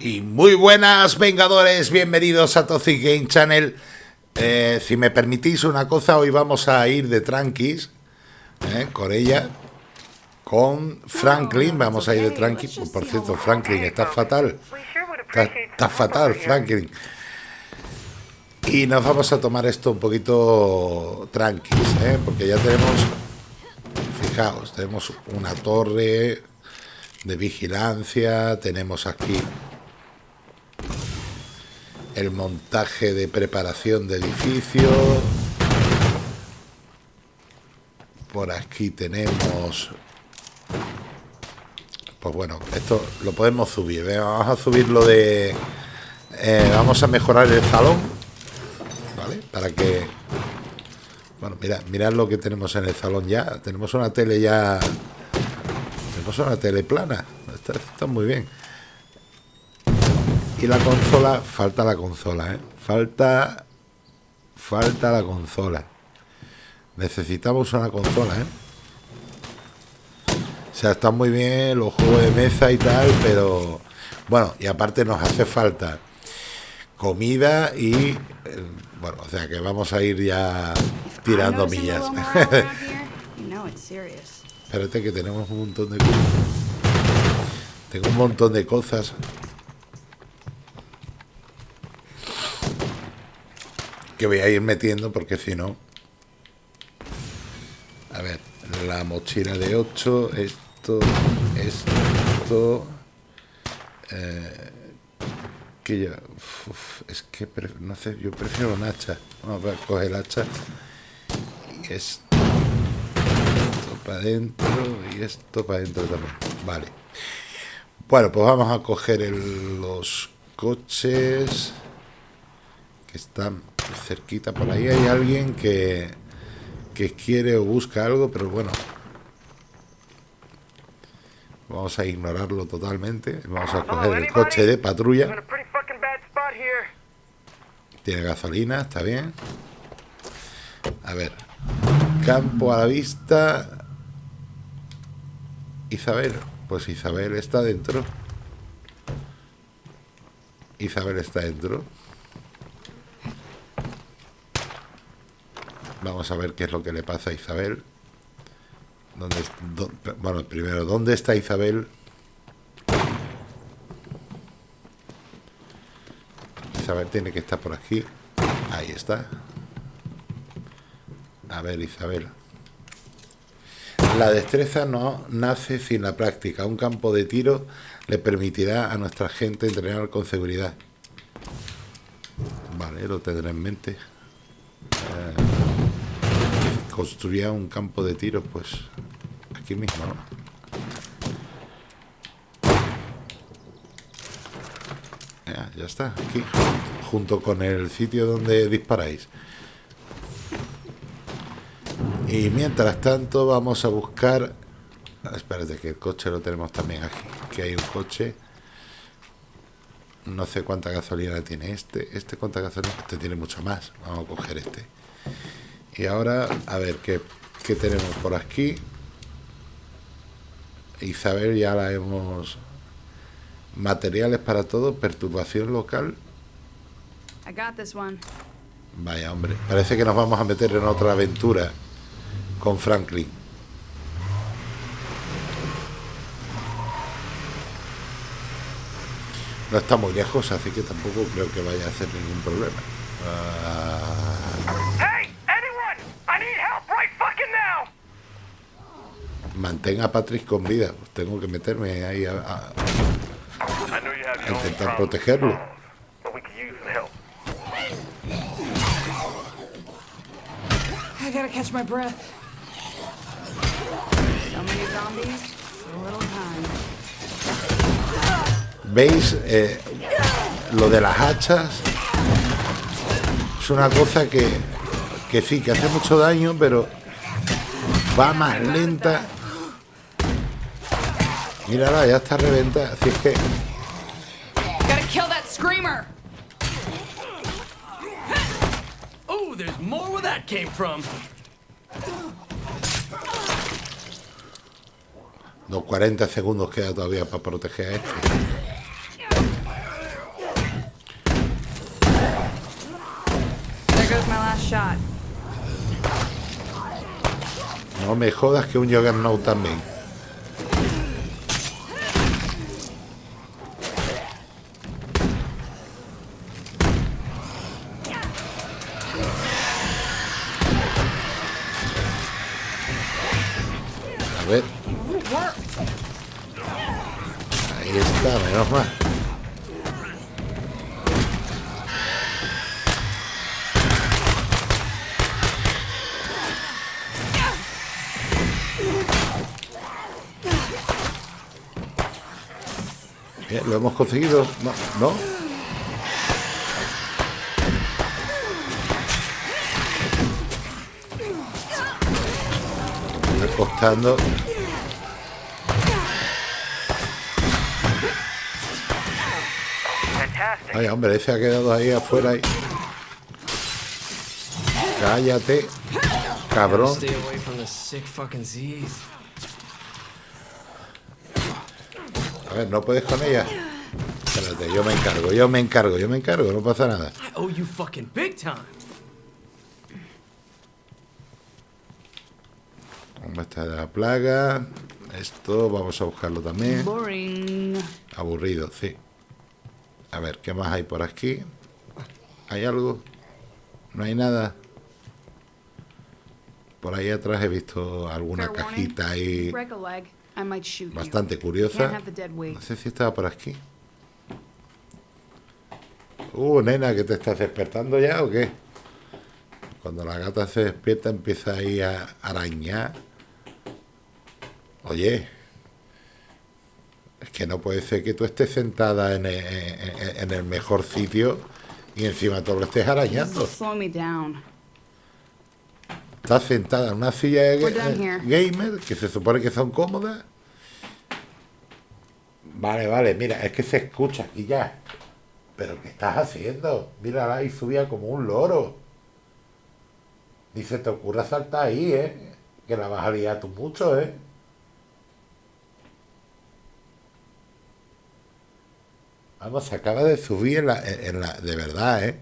Y muy buenas Vengadores, bienvenidos a Toxic Game Channel. Eh, si me permitís una cosa, hoy vamos a ir de tranquis eh, con ella, con Franklin. Vamos a ir de tranquis. Por cierto, Franklin está fatal. Está, fatal, Franklin. Y nos vamos a tomar esto un poquito tranquis, eh, porque ya tenemos, fijaos, tenemos una torre de vigilancia, tenemos aquí el montaje de preparación de edificio. Por aquí tenemos... Pues bueno, esto lo podemos subir. Vamos a subirlo de... Eh, vamos a mejorar el salón. ¿Vale? Para que... Bueno, mira, mirad lo que tenemos en el salón ya. Tenemos una tele ya... Tenemos una tele plana. está muy bien. Y la consola, falta la consola, ¿eh? Falta, falta la consola. Necesitamos una consola, ¿eh? O sea, están muy bien los juegos de mesa y tal, pero... Bueno, y aparte nos hace falta comida y... Eh, bueno, o sea que vamos a ir ya tirando millas. Espérate que tenemos un montón de cosas. Tengo un montón de cosas que voy a ir metiendo porque si no... A ver, la mochila de 8, esto, esto... Eh, que ya... es que no sé, yo prefiero un hacha. Vamos a coger el hacha. Y esto, esto para adentro y esto para adentro también. Vale. Bueno, pues vamos a coger los coches que están cerquita por ahí hay alguien que, que quiere o busca algo, pero bueno, vamos a ignorarlo totalmente. Vamos a coger el coche de patrulla. Tiene gasolina, está bien. A ver, campo a la vista. Isabel, pues Isabel está dentro. Isabel está dentro. Vamos a ver qué es lo que le pasa a Isabel. ¿Dónde, bueno, primero, ¿dónde está Isabel? Isabel tiene que estar por aquí. Ahí está. A ver, Isabel. La destreza no nace sin la práctica. Un campo de tiro le permitirá a nuestra gente entrenar con seguridad. Vale, lo tendré en mente. Construía un campo de tiro, pues aquí mismo, Ya, está, aquí, junto con el sitio donde disparáis. Y mientras tanto vamos a buscar... Espérate, que el coche lo tenemos también aquí. Que hay un coche. No sé cuánta gasolina tiene este. Este cuánta gasolina. Este tiene mucho más. Vamos a coger este. Y ahora, a ver, ¿qué, tenemos por aquí? Isabel ya la hemos... Materiales para todo, perturbación local. Vaya, hombre. Parece que nos vamos a meter en otra aventura con Franklin. No está muy lejos, así que tampoco creo que vaya a hacer ningún problema. Ah. Mantenga a Patrick con vida. Pues tengo que meterme ahí a, a, a intentar protegerlo. I gotta catch my breath. So many zombies, a little time. ¿Veis? Eh, lo de las hachas es una cosa que, que sí, que hace mucho daño, pero va más lenta Mírala, ya está reventada. Así es que... Gotta kill that screamer. Oh, there's more where that came No, 40 segundos queda todavía para proteger a este. No me jodas que un Juggernaut también. Ahí está, menos mal. Bien, lo hemos conseguido. No, no. Está costando. Ay, hombre, ese ha quedado ahí afuera. ahí. Cállate, cabrón. A ver, ¿no puedes con ella? Espérate, yo me encargo, yo me encargo, yo me encargo, no pasa nada. I owe you fucking big time. ¿Cómo está la plaga? Esto vamos a buscarlo también. Aburrido, sí. A ver, ¿qué más hay por aquí? ¿Hay algo? ¿No hay nada? Por ahí atrás he visto alguna cajita ahí bastante curiosa. No sé si estaba por aquí. Uh, nena, ¿que te estás despertando ya o qué? Cuando la gata se despierta empieza ahí a arañar. Oye, que no puede ser que tú estés sentada en el, en- en el mejor sitio y encima tú lo estés arañando. Slow me down. Estás sentada en una silla de ga- here. gamer que se supone que son cómodas. Vale, vale, mira, es que se escucha aquí ya. Pero ¿qué estás haciendo? Mírala ahí subía como un loro. Ni se te ocurra saltar ahí, ¿eh? Que la vas a liar tú mucho, ¿eh? Vamos, se acaba de subir en la, en la... De verdad, ¿eh?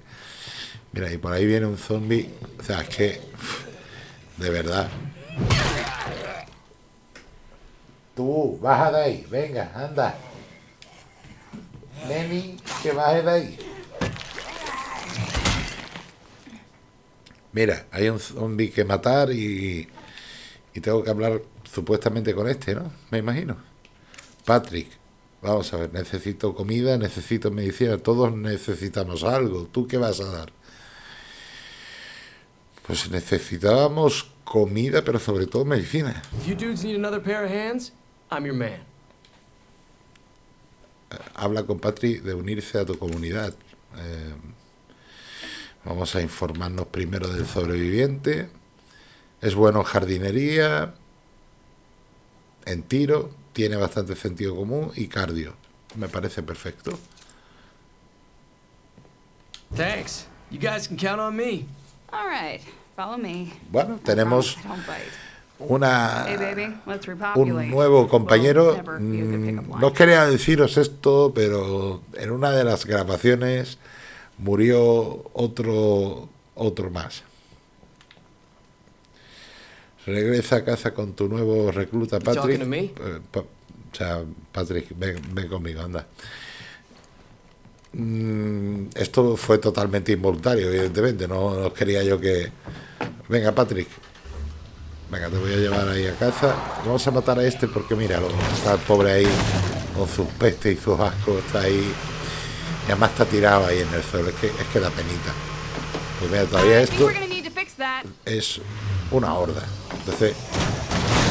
Mira, y por ahí viene un zombie. O sea, es que... De verdad. Tú, baja de ahí. Venga, anda. Neni, que baje de ahí. Mira, hay un zombie que matar y, y tengo que hablar supuestamente con este, ¿no? Me imagino. Patrick, vamos a ver, necesito comida, necesito medicina, todos necesitamos algo. ¿Tú qué vas a dar? Pues necesitábamos comida, pero sobre todo medicina. Man. Habla con Patrick de unirse a tu comunidad. Eh, vamos a informarnos primero del sobreviviente. Es bueno en jardinería, en tiro, tiene bastante sentido común y cardio. Me parece perfecto. Thanks. You guys can count on me. All right. Follow me. Bueno, I tenemos una, Hey, baby, let's repopulate. un nuevo compañero. Mm. No quería deciros esto, pero en una de las grabaciones murió otro otro más. Regresa a casa con tu nuevo recluta, Patrick. O sea, Patrick, ven, ven conmigo, anda. Mm, esto fue totalmente involuntario, evidentemente. No, no quería yo que. Venga, Patrick. Venga, te voy a llevar ahí a casa. Vamos a matar a este porque míralo, está el pobre ahí con sus pestes y sus ascos, está ahí. Y además está tirado ahí en el suelo, es que, es que da penita. Pues mira, todavía think esto es una horda. Entonces,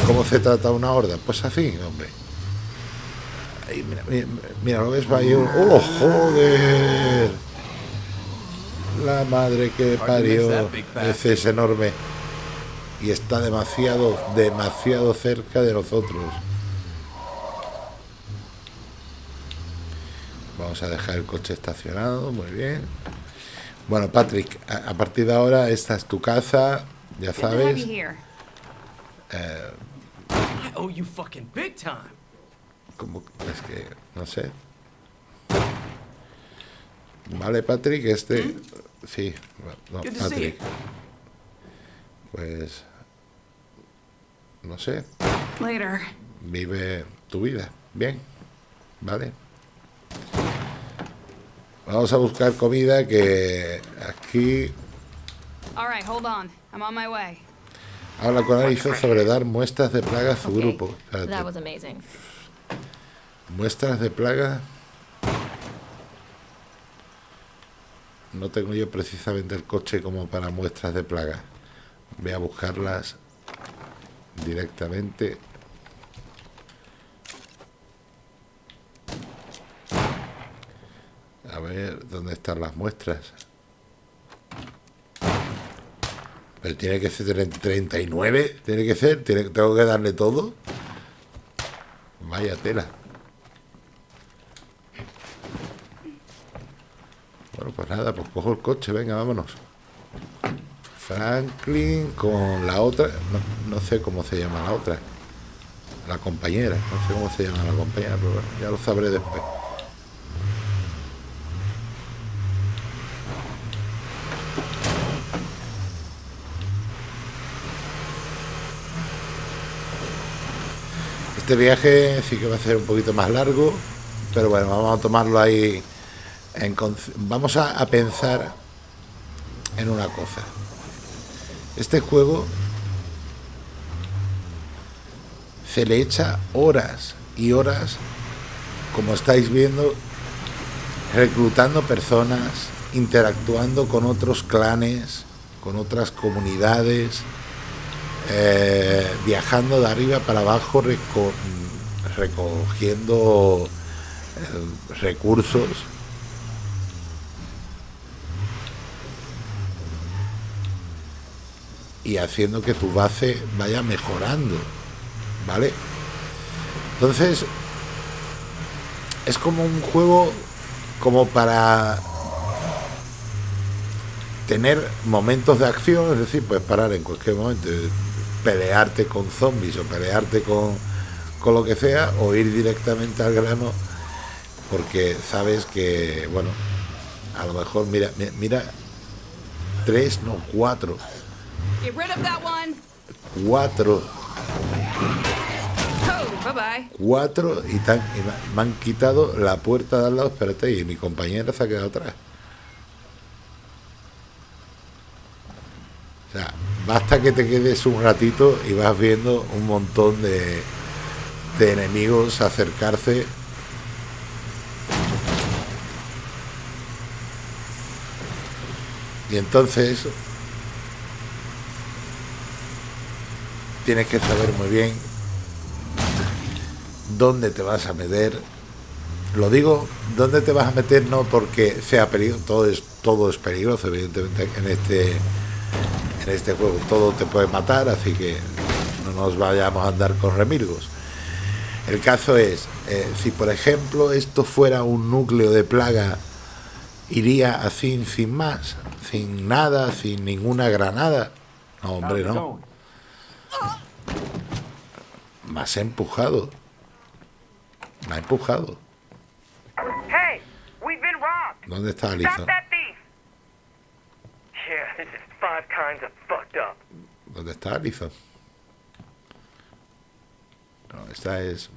¿cómo se trata una horda? Pues así, hombre. Ahí, mira, mira, mira, lo ves, va ahí un... ¡Oh, joder! La madre que parió. Ese es enorme. Y está demasiado, demasiado cerca de nosotros. Vamos a dejar el coche estacionado, muy bien. Bueno, Patrick, a, a partir de ahora esta es tu casa, ya sabes. here. Como, es que, no sé. Vale, Patrick, este Sí, no, Patrick. Pues. No sé. Later. Vive tu vida. Bien. Vale. Vamos a buscar comida que aquí All right, hold on. I'm on my way. habla con Alison sobre dar muestras de plaga a su Okay, grupo. Espérate. Muestras de plaga. No tengo yo precisamente el coche como para muestras de plaga. Voy a buscarlas directamente. A ver, ¿dónde están las muestras? Pero tiene que ser tre- 39, tiene que ser, tengo que darle todo. Vaya tela. Bueno, pues nada, pues cojo el coche, venga, vámonos. Franklin con la otra, no, sé cómo se llama la otra. La compañera, no sé cómo se llama la compañera, pero bueno, ya lo sabré después. Este viaje sí que va a ser un poquito más largo, pero bueno, vamos a tomarlo ahí. Vamos a, pensar en una cosa. Este juego se le echa horas y horas, como estáis viendo, reclutando personas, interactuando con otros clanes, con otras comunidades, eh, viajando de arriba para abajo, reco- recogiendo eh, recursos. Y haciendo que tu base vaya mejorando, ¿vale? Entonces, es como un juego como para tener momentos de acción, es decir, puedes parar en cualquier momento, pelearte con zombies o pelearte con, con lo que sea, o ir directamente al grano, porque sabes que, bueno, a lo mejor, mira, mi- mira, tres, no, cuatro, Get rid of that one. cuatro, Oh, bye bye. cuatro, y, tan, y me- han quitado la puerta de al lado, espérate, y mi compañera se ha quedado atrás. O sea, basta que te quedes un ratito y vas viendo un montón de, de enemigos acercarse. Y entonces tienes que saber muy bien dónde te vas a meter. Lo digo, dónde te vas a meter no porque sea peligroso, todo es, todo es peligroso, evidentemente, en este en este juego todo te puede matar, así que no nos vayamos a andar con remilgos. El caso es, eh, si por ejemplo esto fuera un núcleo de plaga, iría así sin más, sin nada, sin ninguna granada. No, hombre, no. Me has empujado. Me ha empujado. Hey, we've been robbed. ¿Dónde está Stop Alison? that thief. Yeah, this is five kinds of fucked up. ¿Dónde está Alison? No, esta es.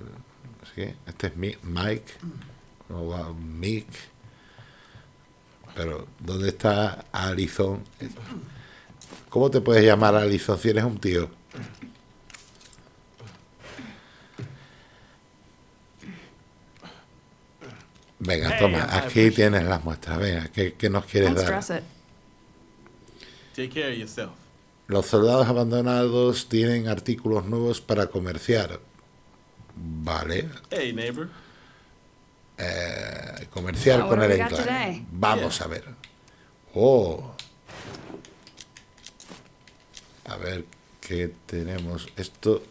¿sí? Este es Mi- Mike. No, Mick. Pero, ¿dónde está Alison? ¿Cómo te puedes llamar Alison si eres un tío? Venga, toma, aquí tienes las muestras. Venga, ¿qué, qué nos quieres dar? stress it. Take care of yourself. Los soldados abandonados tienen artículos nuevos para comerciar. Vale. Hey, neighbor. Eh, comerciar con el enclave. Vamos a ver. Oh. A ver qué tenemos. Esto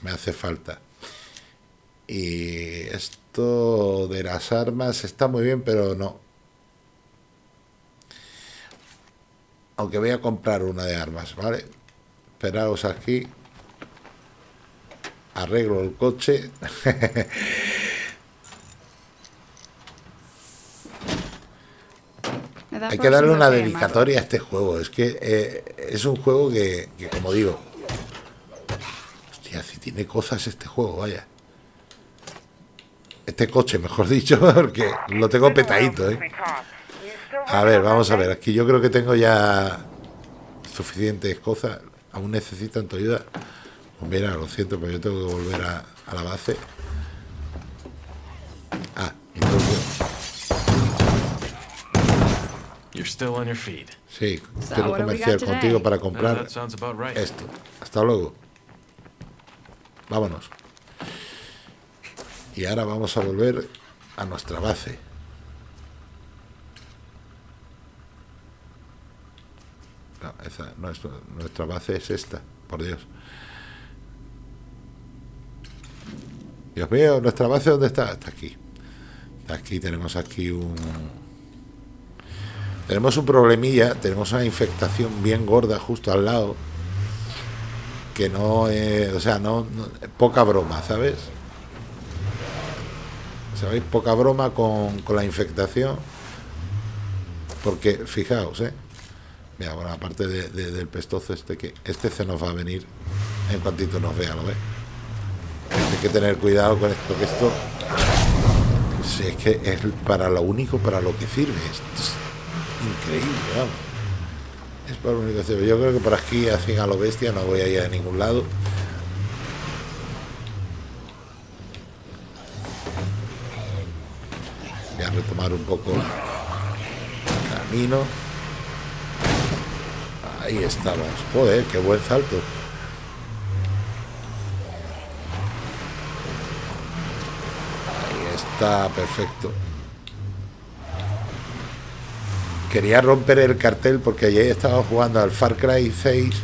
me hace falta. Y esto de las armas está muy bien, pero no. Aunque voy a comprar una de armas, ¿vale? Esperaos aquí. Arreglo el coche. that Hay que darle una dedicatoria a este juego. Es que eh, es un juego que, que, como digo... Hostia, si tiene cosas este juego, vaya. Este coche, mejor dicho, porque lo tengo petadito, ¿eh? A ver, vamos a ver. Aquí yo creo que tengo ya suficientes cosas. Aún necesitan tu ayuda. Pues mira, lo siento, pero yo tengo que volver a, a la base. You're still on your feet. Sí, So, quiero comerciar contigo para comprar that sounds about right. esto. Hasta luego. Vámonos. Y ahora vamos a volver a nuestra base. No, esa, nuestra, nuestra base es esta, por Dios. Dios mío, nuestra base ¿dónde está? Está aquí. Aquí, tenemos aquí un... Tenemos un problemilla, tenemos una infectación bien gorda justo al lado. Que no o sea, no, poca broma, ¿sabes? ¿Sabéis? Poca broma con, con la infectación. Porque, fijaos, ¿eh? Mira, bueno, aparte de- de- del pestozo este, que este se nos va a venir en cuantito nos vea, ¿lo ves? Hay que tener cuidado con esto, que esto... Si es que es para lo único para lo que sirve. Esto es increíble, vamos. Es para lo único que. Yo creo que por aquí, así a lo bestia, no voy a ir a ningún lado. Voy a retomar un poco el camino. Ahí estamos. Joder, qué buen salto. Ahí está, perfecto. Quería romper el cartel porque ayer estaba jugando al Far Cry 6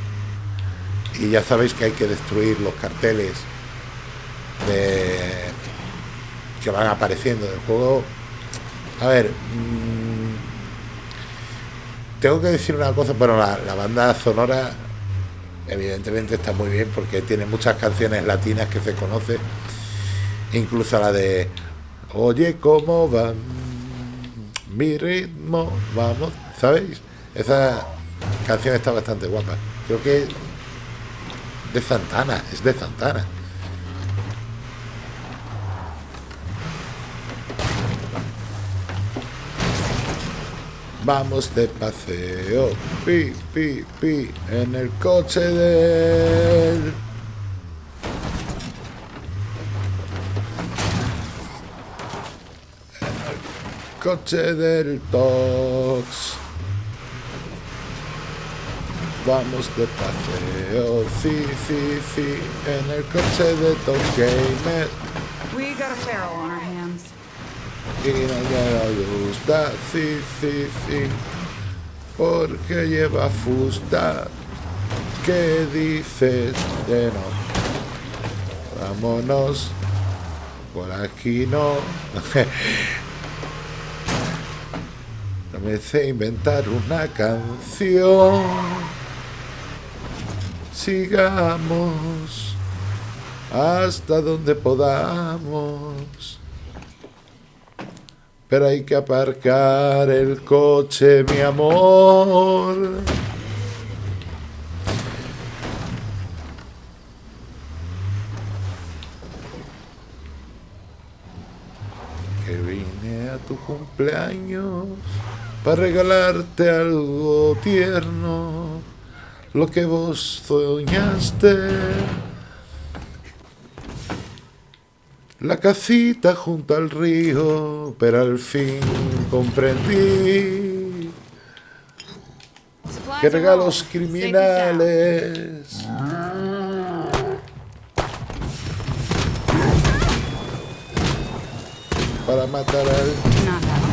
y ya sabéis que hay que destruir los carteles que van apareciendo del juego. A ver, mm, tengo que decir una cosa, bueno, la, la banda sonora evidentemente está muy bien porque tiene muchas canciones latinas que se conocen, incluso la de Oye, ¿cómo va mi ritmo? Vamos, ¿sabéis? Esa canción está bastante guapa. Creo que de Santana, es de Santana. Vamos de paseo, pi, pi, pi, en el coche del... coche del Tox. Vamos de paseo, sí, sí, sí, en el coche de Tox Gamer. We got a feral on our hands. Y no me gusta, sí, sí, sí, porque lleva fusta. ¿Qué dices de no? Vámonos, por aquí no. Me sé inventar una canción. Sigamos hasta donde podamos. Pero hay que aparcar el coche, mi amor. Que vine a tu cumpleaños para regalarte algo tierno, lo que vos soñaste. La casita junto al río, pero al fin comprendí que regalos criminales. Para matar al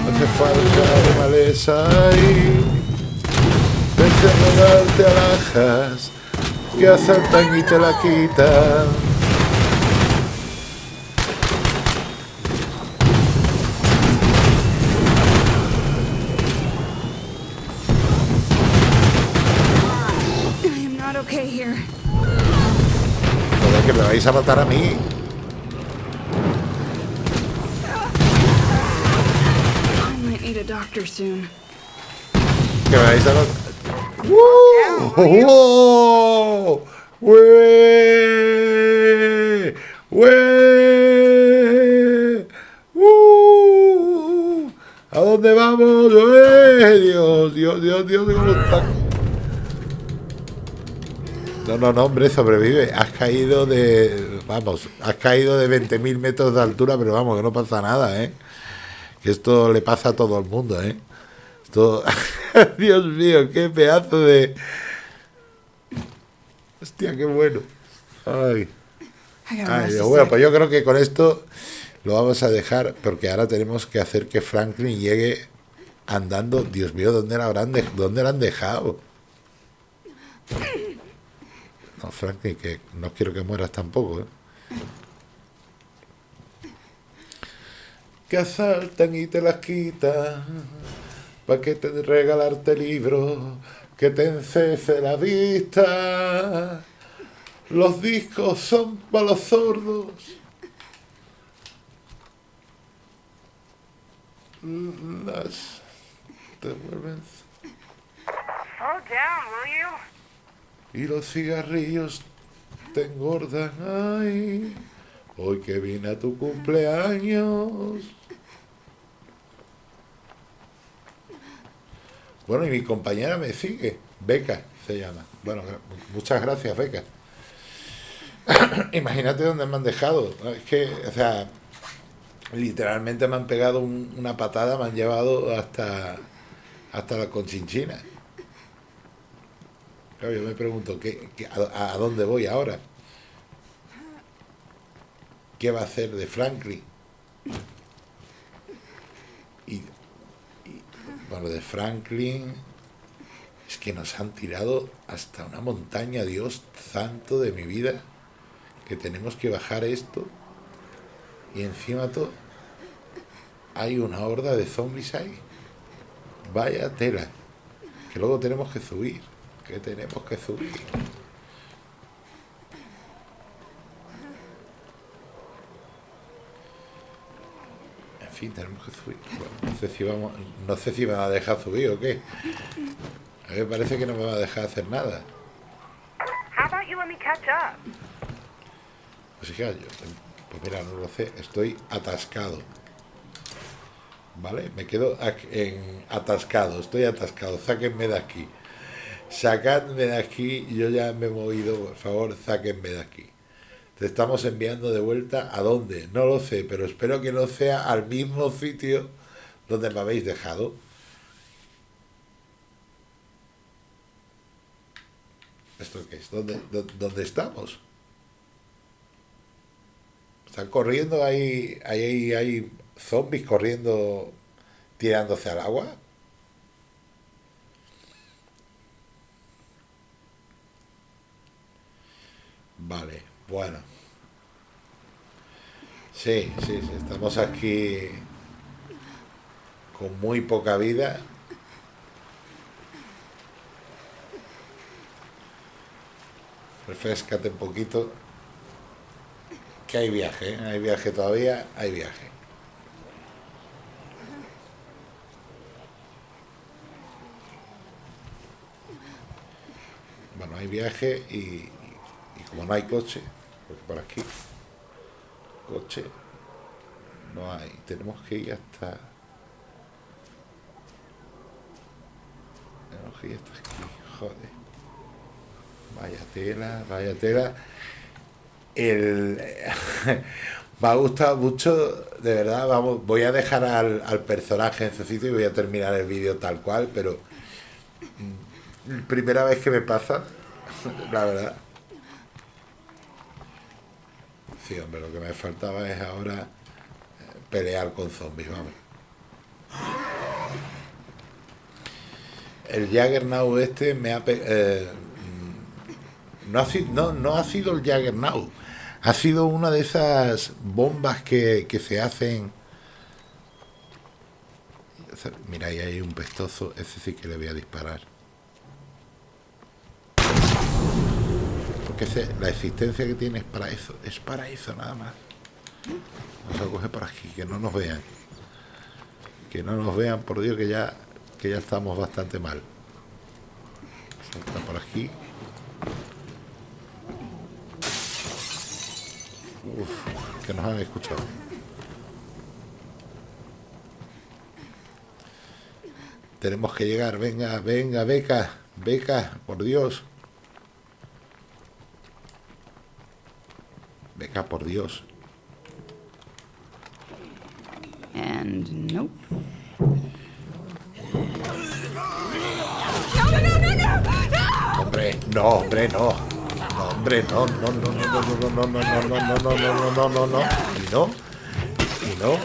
hace falta ahí. Desde regalarte alhajas que asaltan y te la quitan. I am not okay here. Joder, que me vais a matar a mí. Doctor soon. Que me vais a los... ¡Uh! ¡Oh! ¡Uh! ¿A dónde vamos? ¡Ué! Dios, Dios, Dios, Dios, cómo está. No, no, no, hombre, sobrevive. Has caído de. Vamos, has caído de 20.000 metros de altura, pero vamos, que no pasa nada, ¿eh? Que esto le pasa a todo el mundo, ¿eh? Esto. Dios mío, qué pedazo de. Hostia, qué bueno. Ay. Ay, Bueno, pues yo creo que con esto lo vamos a dejar porque ahora tenemos que hacer que Franklin llegue andando. Dios mío, ¿dónde la habrán de- dónde la han dejado? No, Franklin, que no quiero que mueras tampoco, ¿eh? Que asaltan y te las quitan para que te regalarte libros, que te encese la vista. Los discos son para los sordos. Las down, will you? Y los cigarrillos te engordan. Ay, hoy que vine a tu cumpleaños. Bueno, y mi compañera me sigue. Beca se llama. Bueno, muchas gracias, Beca. Imagínate dónde me han dejado. Es que, o sea, literalmente me han pegado un- una patada, me han llevado hasta, hasta la conchinchina. Claro, yo me pregunto, ¿qué, qué- a, a dónde voy ahora? ¿Qué va a hacer de Franklin? Y, y, bueno, de Franklin es que nos han tirado hasta una montaña, Dios santo de mi vida, que tenemos que bajar esto y encima todo hay una horda de zombies ahí. Vaya tela, que luego tenemos que subir, que tenemos que subir. Tenemos que subir. Bueno, no sé si vamos, no sé si me va a dejar subir o qué. A mí me parece que no me va a dejar hacer nada. Pues hija, yo, pues mira, no lo sé, estoy atascado. ¿Vale? Me quedo en atascado, estoy atascado, sáquenme de aquí. Sacadme de aquí, yo ya me he movido, por favor, sáquenme de aquí. Te estamos enviando de vuelta a dónde, no lo sé, pero espero que no sea al mismo sitio donde me habéis dejado. ¿Esto qué es? ¿Dónde, dó- dónde estamos? Están corriendo, hay, hay, hay zombies corriendo, tirándose al agua. Vale, bueno. Sí, sí, sí, estamos aquí con muy poca vida. Refrescate un poquito. Que hay viaje, ¿eh? hay viaje todavía, hay viaje. Bueno, hay viaje y, como no hay coche, porque por aquí, coche, no hay. Tenemos que ir hasta... Tenemos que ir hasta aquí, joder. Vaya tela, vaya tela. El, me ha gustado mucho, de verdad, vamos, voy a dejar al, al personaje en su sitio y voy a terminar el vídeo tal cual, pero mm, primera vez que me pasa, la verdad. Sí, lo que me faltaba es ahora eh, pelear con zombies, vamos. El Jaggernaut este me ha... eh, mm, no, ha sido, no, no ha el Jaggernaut, ha sido una de esas bombas que, que se hacen... Mira, ahí hay un pestoso, ese sí que le voy a disparar. La existencia que tiene es para eso, es para eso nada más. Vamos a coger por aquí, que no nos vean. Que no nos vean, por Dios, que ya, que ya estamos bastante mal. aquí. Uf, que nos han escuchado. Tenemos que llegar, venga, venga, beca, beca, por Dios. Beca, por Dios. And nope. Hombre, no, hombre, no. No, hombre, no, no, no, no, no, no, no, no, no, no, no, no, no, no, no, no. Y no. Y no.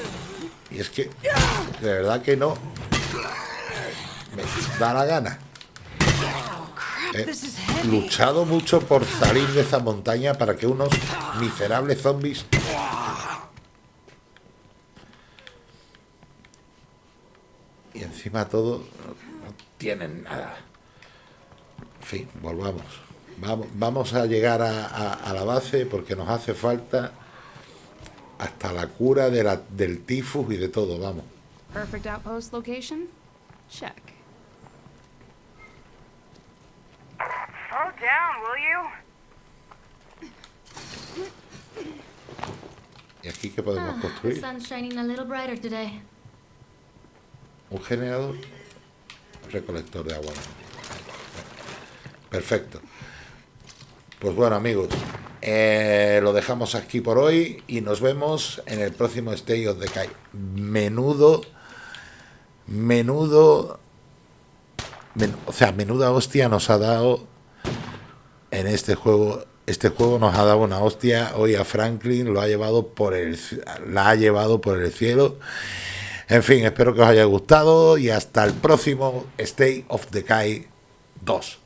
Y es que, de verdad que no. Me da la gana. He luchado mucho por salir de esa montaña para que unos miserables zombies y encima todo no, no tienen nada. En fin, volvamos. Vamos, vamos a llegar a, a- a la base porque nos hace falta hasta la cura de la, del tifus y de todo, vamos. Perfect outpost location? Check. Down, will you? ¿Y aquí qué podemos The construir? sun's shining a little brighter today. Un generador, recolector de agua. Perfecto. Pues bueno, amigos, eh, lo dejamos aquí por hoy y nos vemos en el próximo Stay of Decay. Menudo, menudo, men- o sea, menuda hostia nos ha dado en este juego. Este juego nos ha dado una hostia. Hoy a Franklin lo ha llevado por el, la ha llevado por el cielo. En fin, espero que os haya gustado y hasta el próximo Stay of Decay 2.